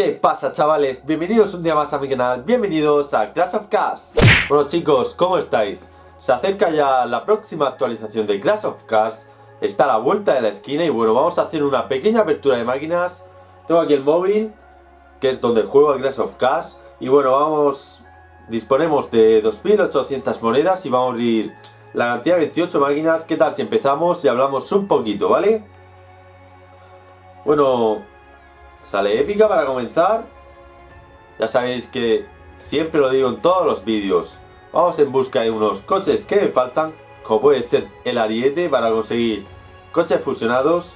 ¿Qué pasa chavales? Bienvenidos un día más a mi canal, bienvenidos a Clash of Cars Bueno chicos, ¿cómo estáis? Se acerca ya la próxima actualización de Clash of Cars Está a la vuelta de la esquina y bueno, vamos a hacer una pequeña apertura de máquinas Tengo aquí el móvil, que es donde juego a Clash of Cars Y bueno, vamos... Disponemos de 2800 monedas y vamos a abrir la cantidad de 28 máquinas ¿Qué tal si empezamos y hablamos un poquito, ¿vale? Bueno, Sale épica para comenzar. Ya sabéis que siempre lo digo en todos los vídeos. Vamos en busca de unos coches que me faltan. Como puede ser el ariete para conseguir coches fusionados.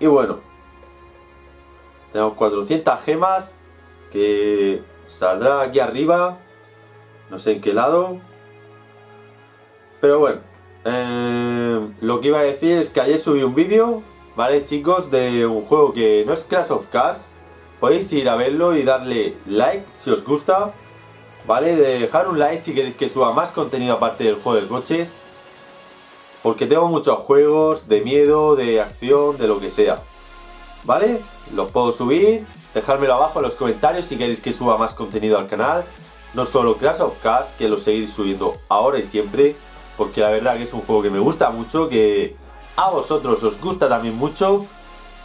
Y bueno. Tenemos 400 gemas. Que saldrá aquí arriba. No sé en qué lado. Pero bueno. Eh, lo que iba a decir es que ayer subí un vídeo ¿vale chicos? De un juego que no es Clash of Cars. Podéis ir a verlo y darle like si os gusta. ¿Vale? De dejar un like si queréis que suba más contenido aparte del juego de coches. Porque tengo muchos juegos de miedo, de acción, de lo que sea. ¿Vale? Los puedo subir. Dejármelo abajo en los comentarios si queréis que suba más contenido al canal. No solo Clash of Cars, que lo seguiré subiendo ahora y siempre. Porque la verdad que es un juego que me gusta mucho, que a vosotros os gusta también mucho,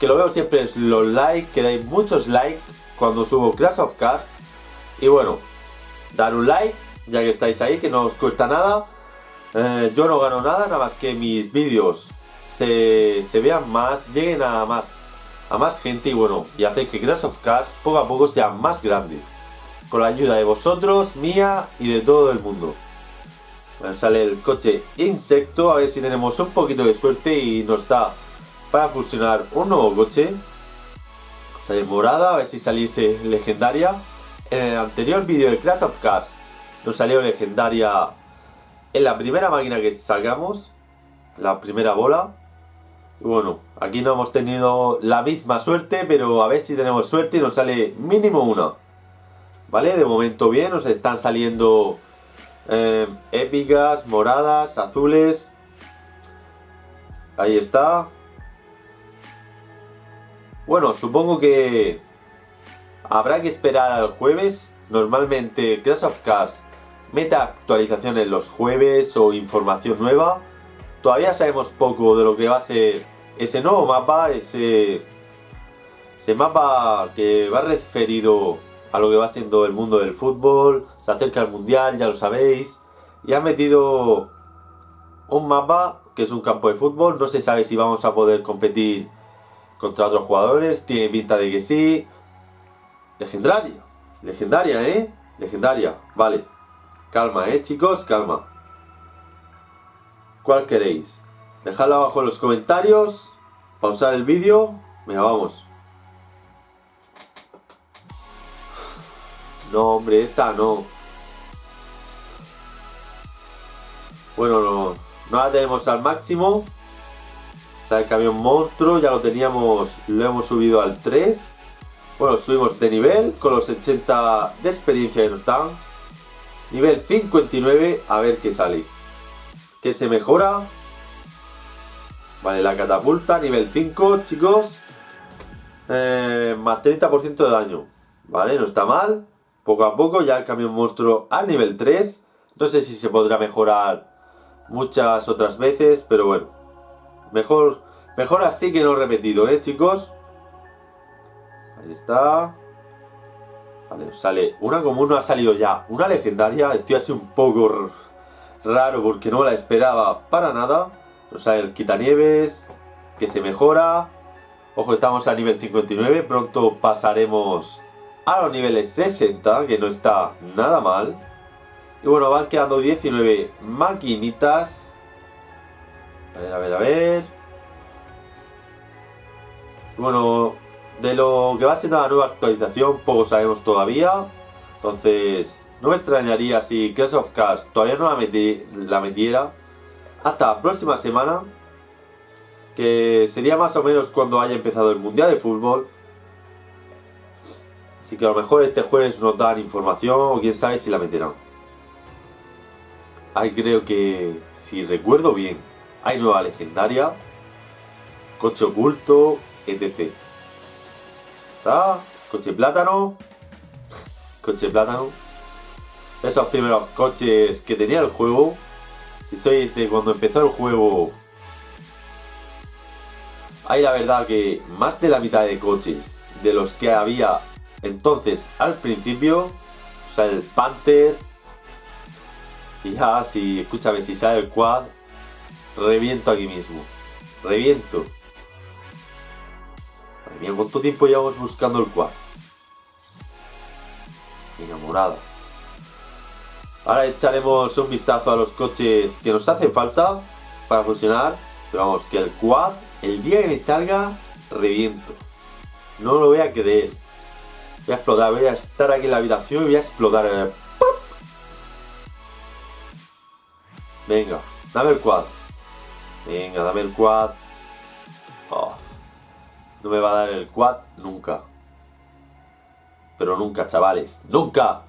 que lo veo siempre en los likes, que dais muchos likes cuando subo Clash of Cars. Y bueno, dar un like, ya que estáis ahí, que no os cuesta nada. Eh, yo no gano nada, nada más que mis vídeos se, vean más, lleguen a más, a más gente y bueno, y hacer que Clash of Cars poco a poco sea más grande. Con la ayuda de vosotros, mía y de todo el mundo. Sale el coche insecto, a ver si tenemos un poquito de suerte y nos da para fusionar un nuevo coche. Sale morada, a ver si saliese legendaria. En el anterior vídeo de Clash of Cars nos salió legendaria en la primera máquina que salgamos, la primera bola. Y bueno, aquí no hemos tenido la misma suerte, pero a ver si tenemos suerte y nos sale mínimo una. ¿Vale? De momento bien, nos están saliendo eh, épicas, moradas, azules. Ahí está. Bueno, supongo que habrá que esperar al jueves. Normalmente Clash of Cars meta actualizaciones los jueves o información nueva. Todavía sabemos poco de lo que va a ser ese nuevo mapa, ese, ese mapa que va referido a lo que va siendo el mundo del fútbol, se acerca el mundial, ya lo sabéis, y ha metido un mapa que es un campo de fútbol, no se sabe si vamos a poder competir contra otros jugadores, tiene pinta de que sí, legendaria, legendaria, ¿eh? Legendaria, vale, calma, ¿eh, chicos? Calma. ¿Cuál queréis? Dejadlo abajo en los comentarios, pausar el vídeo, venga, vamos. No, hombre, esta no. Bueno, no, la tenemos al máximo. O sea, el camión monstruo ya lo teníamos, lo hemos subido al 3. Bueno, subimos de nivel con los 80 de experiencia que nos dan. Nivel 59, a ver qué sale. ¿Qué se mejora? Vale, la catapulta, nivel 5, chicos. Eh, más 30% de daño. Vale, no está mal. Poco a poco ya el camión monstruo al nivel 3. No sé si se podrá mejorar muchas otras veces, pero bueno. Mejor, mejor así que no repetido, ¿eh, chicos? Ahí está. Vale, sale una como no ha salido ya. Una legendaria. Estoy así un poco raro porque no la esperaba para nada. Nos sale el quitanieves, que se mejora. Ojo, estamos a nivel 59. Pronto pasaremos a los niveles 60, que no está nada mal. Y bueno, van quedando 19 maquinitas. A ver, a ver, a ver. bueno, de lo que va siendo la nueva actualización, poco sabemos todavía. Entonces, no me extrañaría si Clash of Cars todavía no la, la metiera. Hasta la próxima semana. Que sería más o menos cuando haya empezado el Mundial de Fútbol. Así que a lo mejor este jueves nos dan información o quién sabe si la meterán. Ahí creo que, si recuerdo bien, hay nueva legendaria, coche oculto, etc. ¿Está? Coche plátano. Coche plátano. Esos primeros coches que tenía el juego. Si sois de cuando empezó el juego. Hay la verdad que más de la mitad de coches de los que había entonces al principio. O sea, el Panther. Y ya, si, escúchame, si sale el quad, reviento aquí mismo. Reviento. Madre mía, ¿cuánto tiempo llevamos buscando el quad? Enamorada. Ahora echaremos un vistazo a los coches que nos hacen falta para fusionar. Pero vamos, que el quad, el día que me salga, reviento. No lo voy a creer. Voy a explotar, voy a estar aquí en la habitación y voy a explotar. Venga, dame el quad. Venga, dame el quad. Oh, no me va a dar el quad nunca. Pero nunca, chavales. ¡Nunca!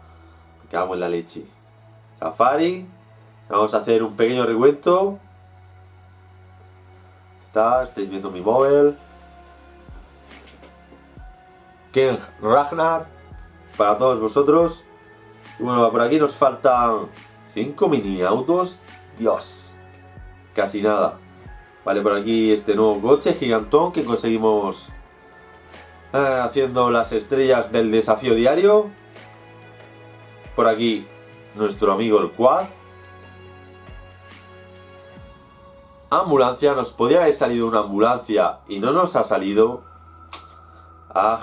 Me cago en la leche. Safari. Vamos a hacer un pequeño recuento. Está, estáis viendo mi móvil. Ken Ragnar. Para todos vosotros. Y bueno, por aquí nos faltan 5 mini autos. Dios. Casi nada. Vale, por aquí este nuevo coche gigantón que conseguimos eh, haciendo las estrellas del desafío diario. Por aquí nuestro amigo el Quad. Ambulancia, nos podía haber salido una ambulancia y no nos ha salido. Ah,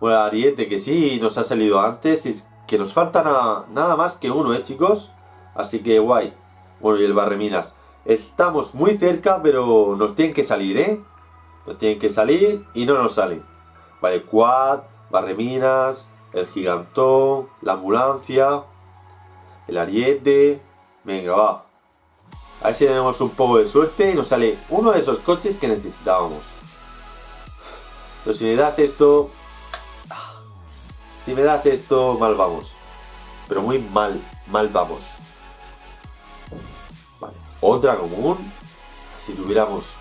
bueno, Ariete que sí nos ha salido antes y que nos falta nada más que uno, ¿eh, chicos? Así que guay. Bueno, y el Barreminas. Estamos muy cerca, pero nos tienen que salir, ¿eh? Nos tienen que salir y no nos salen. Vale, Quad, Barreminas, el Gigantón, la Ambulancia, el Ariete. Venga, va. A ver si tenemos un poco de suerte y nos sale uno de esos coches que necesitábamos. Pero si me das esto... Si me das esto, mal vamos. Pero muy mal, mal vamos. Otra común. Si tuviéramos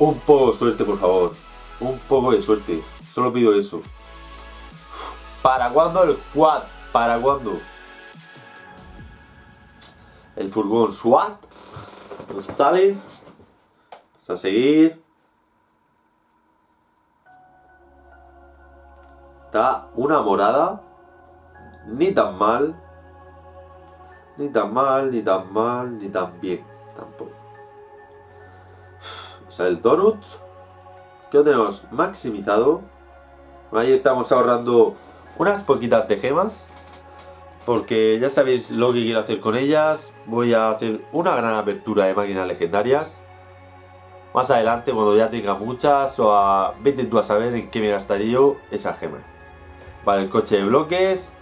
un poco de suerte, por favor. Un poco de suerte. Solo pido eso. ¿Para cuándo el quad? ¿Para cuándo? El furgón SWAT. Nos sale. Vamos a seguir. Está una morada. Ni tan mal. Ni tan mal, ni tan mal, ni tan bien. Tampoco. O sea, el donut. Que lo tenemos maximizado. Ahí estamos ahorrando unas poquitas de gemas. Porque ya sabéis lo que quiero hacer con ellas. Voy a hacer una gran apertura de máquinas legendarias. Más adelante, cuando ya tenga muchas, o a... vete tú a saber en qué me gastaría yo esa gema. Vale, el coche de bloques.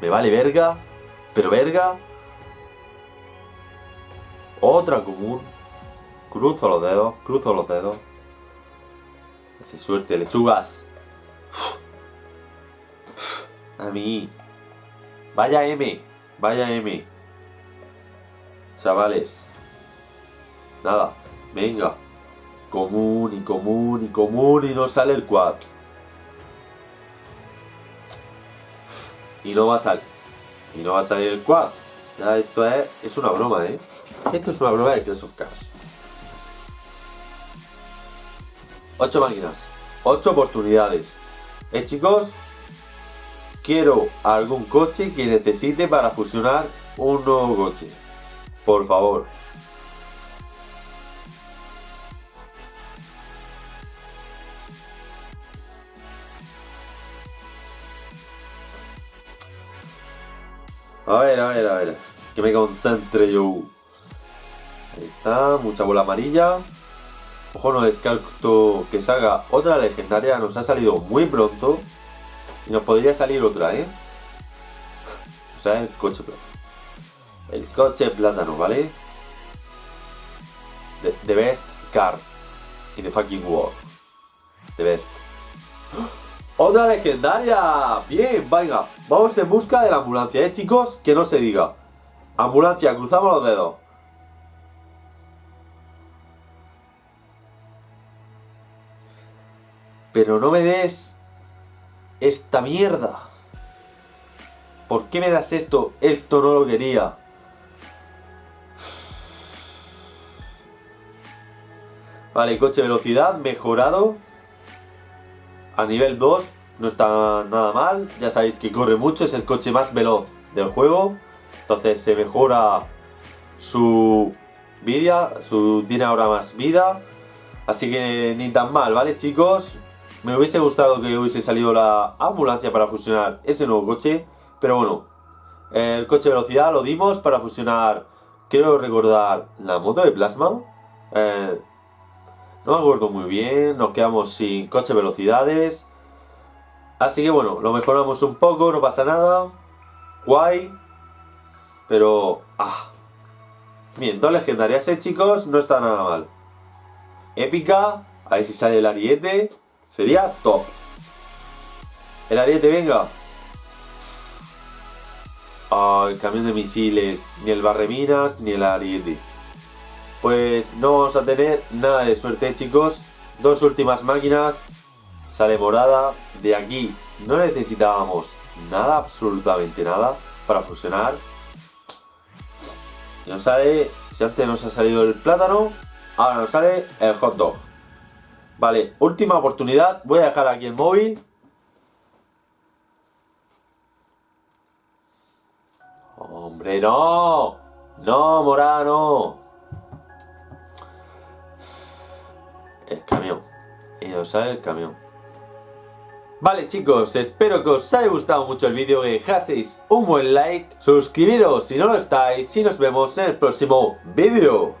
me vale verga. Pero verga. Otra común. Cruzo los dedos, cruzo los dedos. Así suerte, lechugas. A mí. Vaya M. Vaya M. Chavales. Nada. Venga. Común y común y común y no sale el quad. Y no va a salir. Y no va a salir el quad. Ya esto es, es una broma, ¿eh? Esto es una broma de Clash of Cars. 8 máquinas. 8 oportunidades. ¿Eh, chicos? Quiero algún coche que necesite para fusionar un nuevo coche. Por favor. A ver, a ver, a ver. Que me concentre yo. Ahí está, mucha bola amarilla. Ojo, no descarto que salga otra legendaria. Nos ha salido muy pronto. Y nos podría salir otra, ¿eh? O sea, el coche El coche plátano, ¿vale? The, best card in the fucking world. The best. ¡Otra legendaria! Bien, venga. Vamos en busca de la ambulancia, ¿eh, chicos? Que no se diga. Ambulancia, cruzamos los dedos. Pero no me des esta mierda. ¿Por qué me das esto? Esto no lo quería. Vale, coche velocidad mejorado. A nivel 2 no está nada mal. Ya sabéis que corre mucho, es el coche más veloz del juego. Entonces se mejora su vida, su, tiene ahora más vida. Así que ni tan mal, ¿vale chicos? Me hubiese gustado que hubiese salido la ambulancia para fusionar ese nuevo coche. Pero bueno, el coche de velocidad lo dimos para fusionar, quiero recordar, la moto de plasma. Eh, no me acuerdo muy bien, nos quedamos sin coche de velocidades. Así que bueno, lo mejoramos un poco, no pasa nada. Guay. Pero... Ah. Bien, dos legendarias, ¿eh, chicos? No está nada mal. Épica. A ver si sale el ariete. Sería top. El ariete, venga. Ah, el camión de misiles. Ni el barreminas, ni el ariete. Pues no vamos a tener nada de suerte, chicos. Dos últimas máquinas. Sale morada. De aquí no necesitábamos nada, absolutamente nada, para fusionar. Nos sale, si antes nos ha salido el plátano, ahora nos sale el hot dog. Vale, última oportunidad. Voy a dejar aquí el móvil. ¡Hombre, no! ¡No, morada, Sale el camión. Vale chicos, espero que os haya gustado mucho el vídeo, que dejaseis un buen like, suscribiros si no lo estáis y nos vemos en el próximo vídeo.